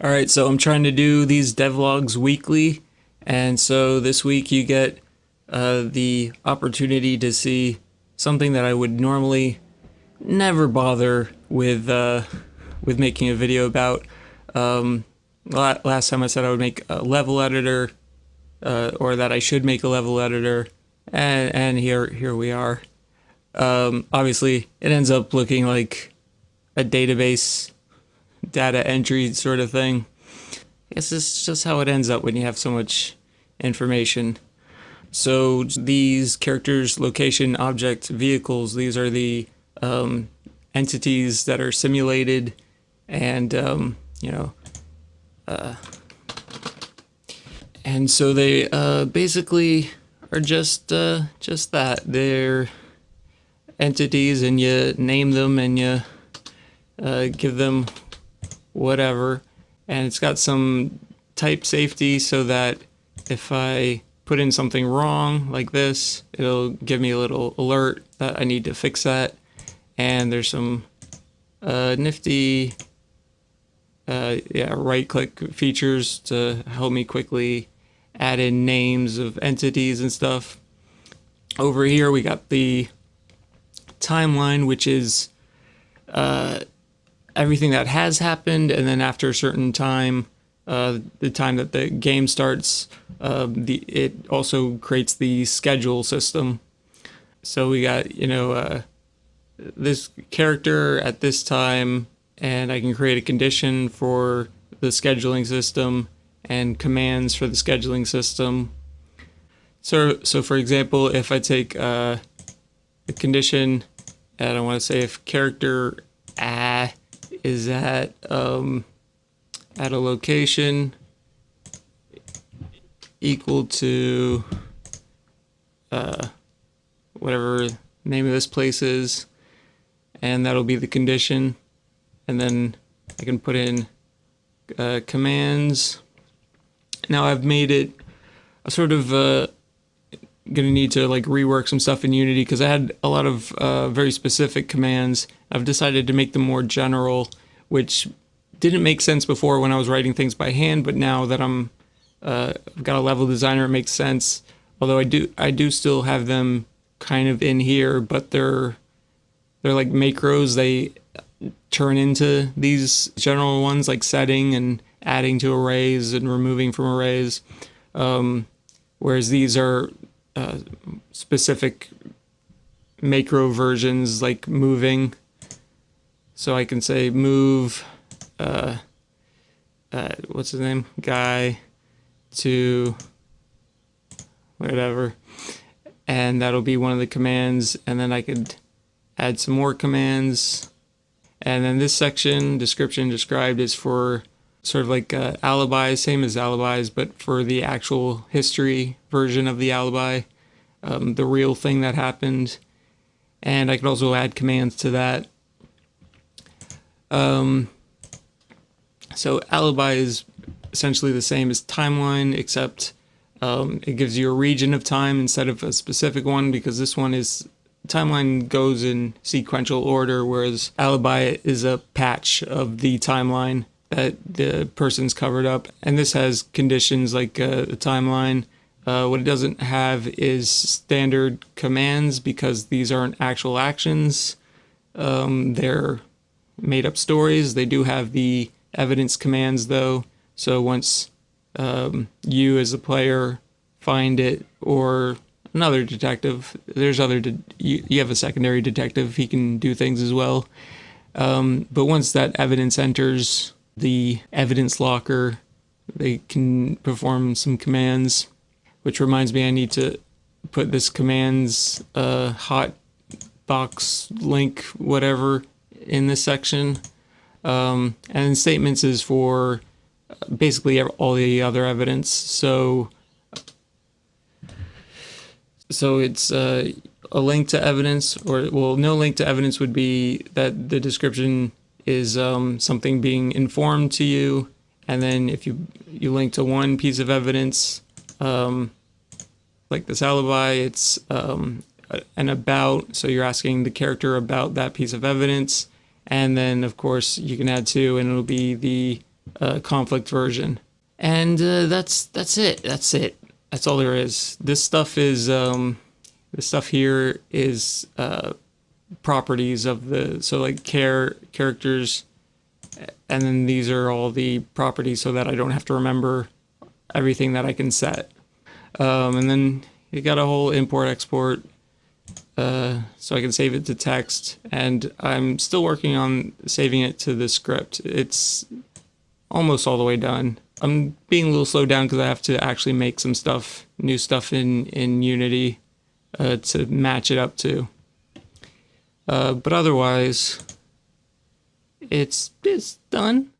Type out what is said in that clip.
All right, so I'm trying to do these devlogs weekly, and so this week you get uh, the opportunity to see something that I would normally never bother with uh, with making a video about. Um, last time I said I would make a level editor, uh, or that I should make a level editor, and and here here we are. Um, obviously, it ends up looking like a database data entry sort of thing. I guess is just how it ends up when you have so much information. So these characters, location, object, vehicles, these are the um, entities that are simulated and, um, you know, uh, and so they uh, basically are just uh, just that. They're entities and you name them and you uh, give them whatever. And it's got some type safety so that if I put in something wrong like this, it'll give me a little alert that I need to fix that. And there's some uh, nifty uh, yeah, right click features to help me quickly add in names of entities and stuff. Over here we got the timeline, which is uh, everything that has happened, and then after a certain time, uh, the time that the game starts, uh, the it also creates the schedule system. So we got you know uh, this character at this time, and I can create a condition for the scheduling system and commands for the scheduling system. So so for example, if I take uh, a condition, and I want to say if character ah is at um, at a location equal to uh, whatever name of this place is and that'll be the condition. And then I can put in uh, commands. Now I've made it a sort of uh, gonna need to like rework some stuff in Unity because I had a lot of uh, very specific commands. I've decided to make them more general, which didn't make sense before when I was writing things by hand, but now that I'm uh, I've got a level designer, it makes sense. Although I do I do still have them kind of in here, but they're they're like macros. They turn into these general ones like setting and adding to arrays and removing from arrays. Um, whereas these are uh, specific macro versions like moving. So I can say move, uh, uh, what's his name? Guy to whatever. And that'll be one of the commands. And then I could add some more commands. And then this section, description described, is for sort of like uh, alibis, same as alibis, but for the actual history version of the alibi, um, the real thing that happened. And I could also add commands to that. Um, so alibi is essentially the same as timeline, except um, it gives you a region of time instead of a specific one because this one is timeline goes in sequential order, whereas alibi is a patch of the timeline that the person's covered up. And this has conditions like uh, the timeline. Uh, what it doesn't have is standard commands because these aren't actual actions. Um, they're made up stories. They do have the evidence commands though. So once um, you as a player find it or another detective, there's other, de you, you, have a secondary detective, he can do things as well. Um, but once that evidence enters the evidence locker. They can perform some commands, which reminds me I need to put this commands uh, hot box link whatever in this section. Um, and statements is for basically all the other evidence. So so it's uh, a link to evidence or well no link to evidence would be that the description is um, something being informed to you. And then if you, you link to one piece of evidence, um, like this alibi, it's um, an about. So you're asking the character about that piece of evidence. And then, of course, you can add two, and it'll be the uh, conflict version. And uh, that's that's it. That's it. That's all there is. This stuff is um, this stuff here is uh, properties of the so like care characters, and then these are all the properties so that I don't have to remember everything that I can set. Um, and then you got a whole import export uh, so I can save it to text. And I'm still working on saving it to the script. It's almost all the way done. I'm being a little slowed down because I have to actually make some stuff, new stuff in in Unity uh, to match it up to. Uh, but otherwise, it's it's done.